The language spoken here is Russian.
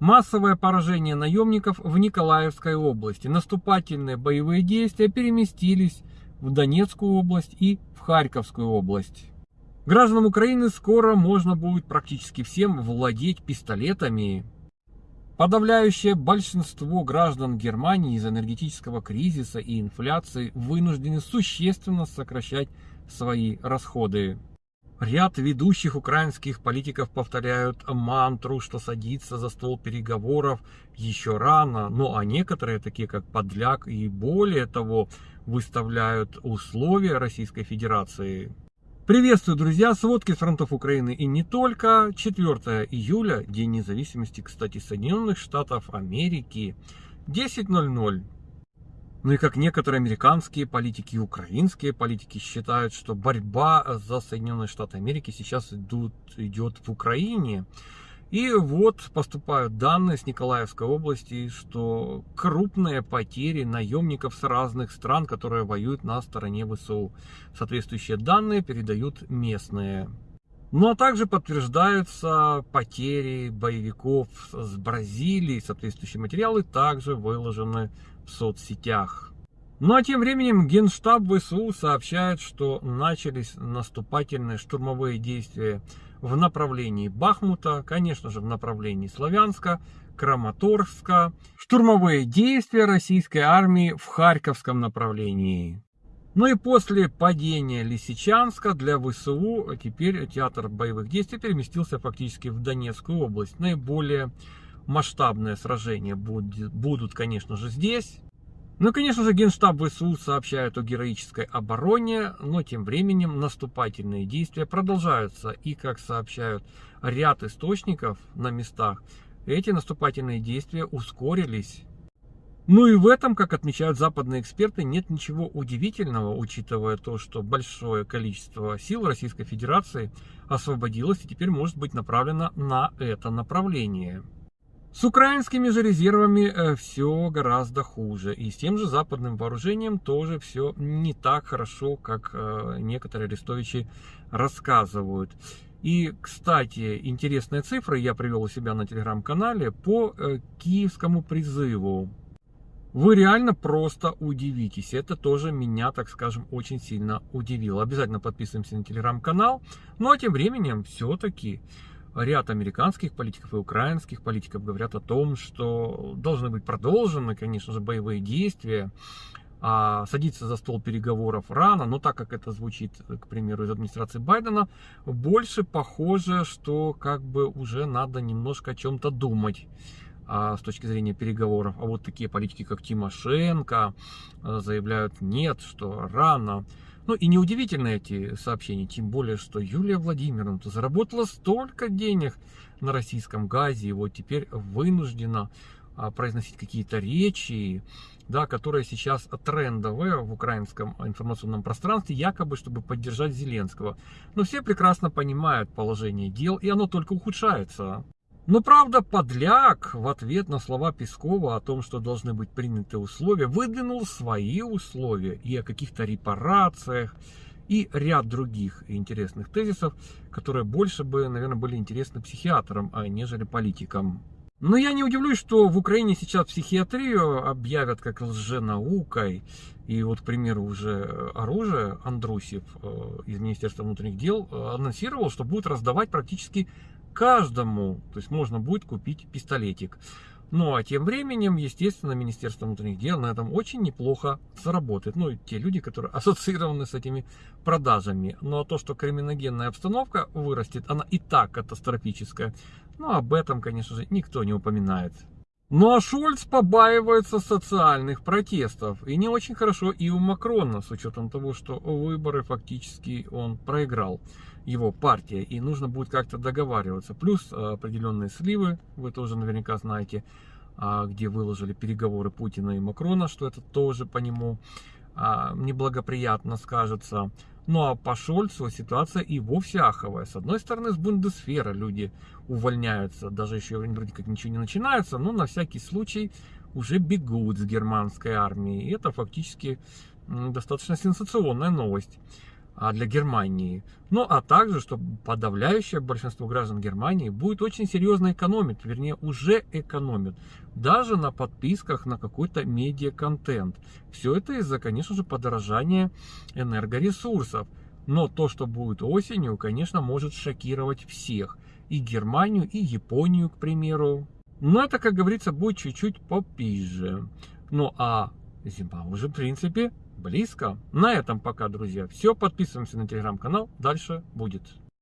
Массовое поражение наемников в Николаевской области. Наступательные боевые действия переместились в Донецкую область и в Харьковскую область. Гражданам Украины скоро можно будет практически всем владеть пистолетами. Подавляющее большинство граждан Германии из энергетического кризиса и инфляции вынуждены существенно сокращать свои расходы. Ряд ведущих украинских политиков повторяют мантру, что садиться за стол переговоров еще рано, ну а некоторые, такие как Подляк и более того, выставляют условия Российской Федерации. Приветствую, друзья, сводки с фронтов Украины и не только. 4 июля, День независимости, кстати, Соединенных Штатов Америки, 10.00. Ну и как некоторые американские политики и украинские политики считают, что борьба за Соединенные Штаты Америки сейчас идут, идет в Украине. И вот поступают данные с Николаевской области, что крупные потери наемников с разных стран, которые воюют на стороне ВСУ. Соответствующие данные передают местные. Ну а также подтверждаются потери боевиков с Бразилии. Соответствующие материалы также выложены в соцсетях. Ну а тем временем Генштаб ВСУ сообщает, что начались наступательные штурмовые действия в направлении Бахмута, конечно же в направлении Славянска, Краматорска, штурмовые действия российской армии в Харьковском направлении. Ну и после падения Лисичанска для ВСУ теперь театр боевых действий переместился фактически в Донецкую область. Наиболее масштабные сражения будут, будут конечно же, здесь. Ну, конечно же, Генштаб ВСУ сообщает о героической обороне, но тем временем наступательные действия продолжаются. И, как сообщают ряд источников на местах, эти наступательные действия ускорились. Ну и в этом, как отмечают западные эксперты, нет ничего удивительного, учитывая то, что большое количество сил Российской Федерации освободилось и теперь может быть направлено на это направление. С украинскими же резервами э, все гораздо хуже. И с тем же западным вооружением тоже все не так хорошо, как э, некоторые арестовичи рассказывают. И, кстати, интересные цифры я привел у себя на телеграм-канале по э, киевскому призыву. Вы реально просто удивитесь. Это тоже меня, так скажем, очень сильно удивило. Обязательно подписываемся на телеграм-канал. Ну а тем временем все-таки ряд американских политиков и украинских политиков говорят о том, что должны быть продолжены, конечно же, боевые действия, а садиться за стол переговоров рано, но так как это звучит, к примеру, из администрации Байдена, больше похоже, что как бы уже надо немножко о чем-то думать а, с точки зрения переговоров. А вот такие политики, как Тимошенко, а, заявляют нет, что рано. Ну и неудивительно эти сообщения, тем более, что Юлия Владимировна заработала столько денег на российском газе, и вот теперь вынуждена а, произносить какие-то речи, да, которые сейчас трендовые в украинском информационном пространстве, якобы, чтобы поддержать Зеленского. Но все прекрасно понимают положение дел, и оно только ухудшается. Но правда, Подляк в ответ на слова Пескова о том, что должны быть приняты условия, выдвинул свои условия и о каких-то репарациях, и ряд других интересных тезисов, которые больше бы, наверное, были интересны психиатрам, а нежели политикам. Но я не удивлюсь, что в Украине сейчас психиатрию объявят как лженаукой. И вот, к примеру, уже оружие Андрусев э, из Министерства внутренних дел э, анонсировал, что будет раздавать практически каждому, то есть можно будет купить пистолетик. Ну а тем временем, естественно, Министерство внутренних дел на этом очень неплохо заработает. Ну и те люди, которые ассоциированы с этими продажами. Ну а то, что криминогенная обстановка вырастет, она и так катастрофическая. Ну об этом, конечно же, никто не упоминает. Ну а Шольц побаивается социальных протестов. И не очень хорошо и у Макрона, с учетом того, что выборы фактически он проиграл, его партия. И нужно будет как-то договариваться. Плюс э, определенные сливы, вы тоже наверняка знаете, а, где выложили переговоры Путина и Макрона, что это тоже по нему а, неблагоприятно скажется. Ну а по Шольцу ситуация и вовсе аховая. С одной стороны, с Бундесфера люди увольняются, даже еще вроде как ничего не начинается, но на всякий случай уже бегут с германской армии. И это фактически достаточно сенсационная новость. А для Германии. Ну, а также, что подавляющее большинство граждан Германии будет очень серьезно экономить, вернее, уже экономит, даже на подписках на какой-то медиа-контент. Все это из-за, конечно же, подорожания энергоресурсов. Но то, что будет осенью, конечно, может шокировать всех. И Германию, и Японию, к примеру. Но это, как говорится, будет чуть-чуть попизже. Ну а зима уже, в принципе, близко. На этом пока, друзья. Все, подписываемся на телеграм-канал. Дальше будет.